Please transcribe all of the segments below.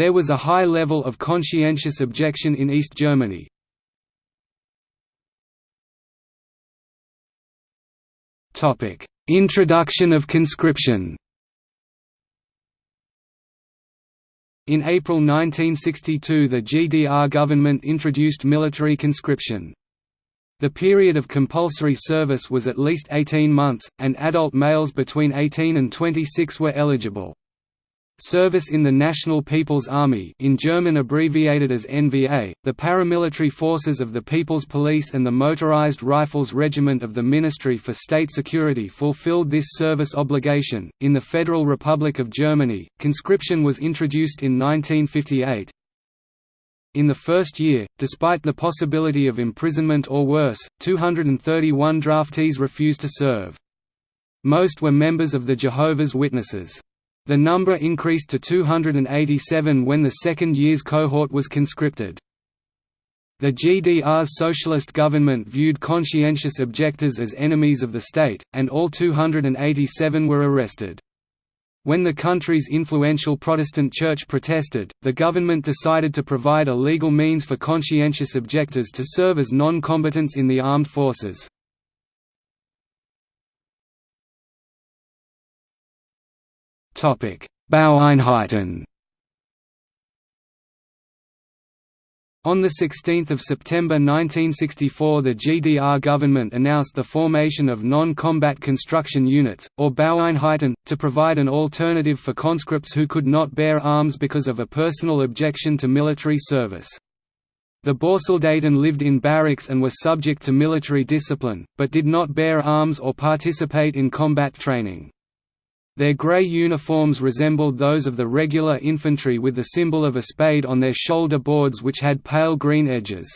There was a high level of conscientious objection in East Germany. Introduction of conscription In April 1962 the GDR government introduced military conscription. The period of compulsory service was at least 18 months, and adult males between 18 and 26 were eligible. Service in the National People's Army in German abbreviated as NVA, the paramilitary forces of the People's Police and the Motorized Rifles Regiment of the Ministry for State Security fulfilled this service obligation. In the Federal Republic of Germany, conscription was introduced in 1958. In the first year, despite the possibility of imprisonment or worse, 231 draftees refused to serve. Most were members of the Jehovah's Witnesses. The number increased to 287 when the second year's cohort was conscripted. The GDR's socialist government viewed conscientious objectors as enemies of the state, and all 287 were arrested. When the country's influential Protestant church protested, the government decided to provide a legal means for conscientious objectors to serve as non-combatants in the armed forces. Baueinheiten On 16 September 1964 the GDR government announced the formation of non-combat construction units, or Baueinheiten, to provide an alternative for conscripts who could not bear arms because of a personal objection to military service. The Bausoldaten lived in barracks and were subject to military discipline, but did not bear arms or participate in combat training. Their grey uniforms resembled those of the regular infantry with the symbol of a spade on their shoulder boards which had pale green edges.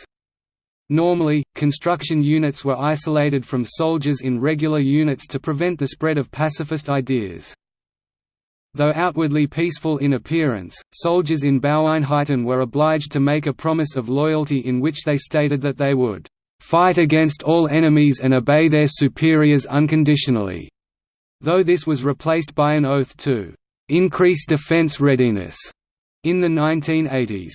Normally, construction units were isolated from soldiers in regular units to prevent the spread of pacifist ideas. Though outwardly peaceful in appearance, soldiers in Baueinheiten were obliged to make a promise of loyalty in which they stated that they would "...fight against all enemies and obey their superiors unconditionally." Though this was replaced by an oath to «increase defense readiness» in the 1980s.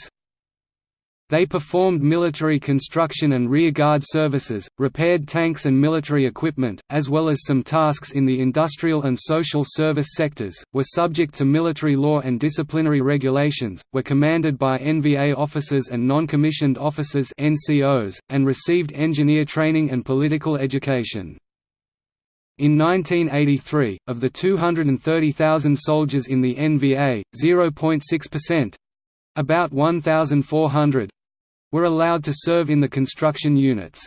They performed military construction and rearguard services, repaired tanks and military equipment, as well as some tasks in the industrial and social service sectors, were subject to military law and disciplinary regulations, were commanded by NVA officers and non-commissioned officers NCOs, and received engineer training and political education. In 1983, of the 230,000 soldiers in the NVA, 0.6%—about 1,400—were allowed to serve in the construction units.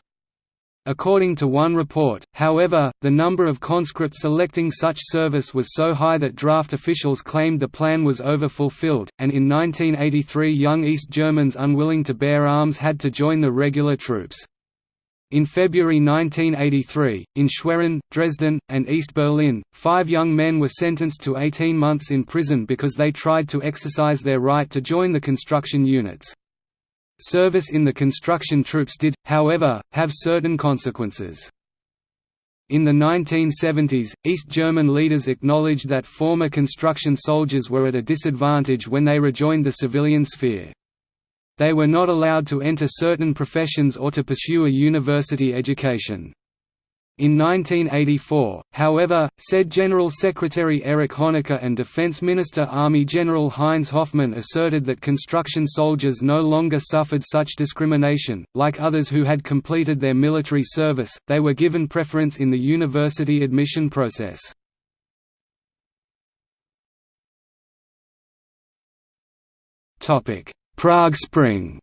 According to one report, however, the number of conscripts selecting such service was so high that draft officials claimed the plan was over-fulfilled, and in 1983 young East Germans unwilling to bear arms had to join the regular troops. In February 1983, in Schwerin, Dresden, and East Berlin, five young men were sentenced to 18 months in prison because they tried to exercise their right to join the construction units. Service in the construction troops did, however, have certain consequences. In the 1970s, East German leaders acknowledged that former construction soldiers were at a disadvantage when they rejoined the civilian sphere. They were not allowed to enter certain professions or to pursue a university education. In 1984, however, said General Secretary Erich Honecker and Defense Minister Army General Heinz Hoffmann asserted that construction soldiers no longer suffered such discrimination. Like others who had completed their military service, they were given preference in the university admission process. Topic: Prague Spring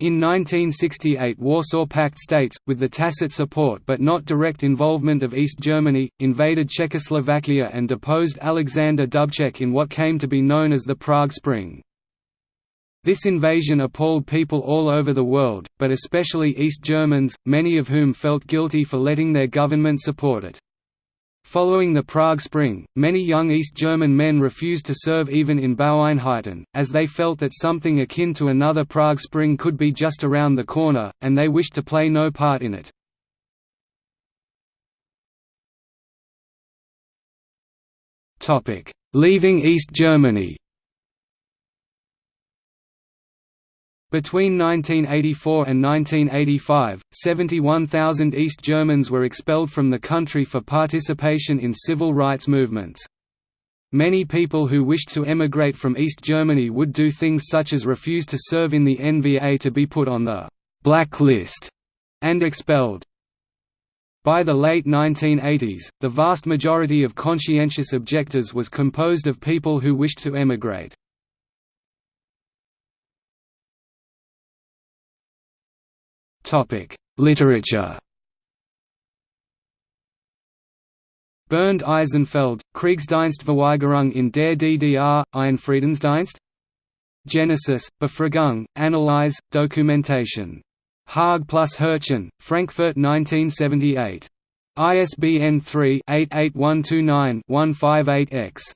In 1968 Warsaw Pact states, with the tacit support but not direct involvement of East Germany, invaded Czechoslovakia and deposed Alexander Dubček in what came to be known as the Prague Spring. This invasion appalled people all over the world, but especially East Germans, many of whom felt guilty for letting their government support it. Following the Prague Spring, many young East German men refused to serve even in Baueinheiten, as they felt that something akin to another Prague Spring could be just around the corner, and they wished to play no part in it. "'Leaving East Germany' Between 1984 and 1985, 71,000 East Germans were expelled from the country for participation in civil rights movements. Many people who wished to emigrate from East Germany would do things such as refuse to serve in the NVA to be put on the «black list» and expelled. By the late 1980s, the vast majority of conscientious objectors was composed of people who wished to emigrate. Literature Bernd Eisenfeld, Kriegsdienstverweigerung in der DDR, ein Friedensdienst? Genesis, Befragung, Analyse, Documentation. Haag plus Herchen, Frankfurt 1978. ISBN 3-88129-158-X.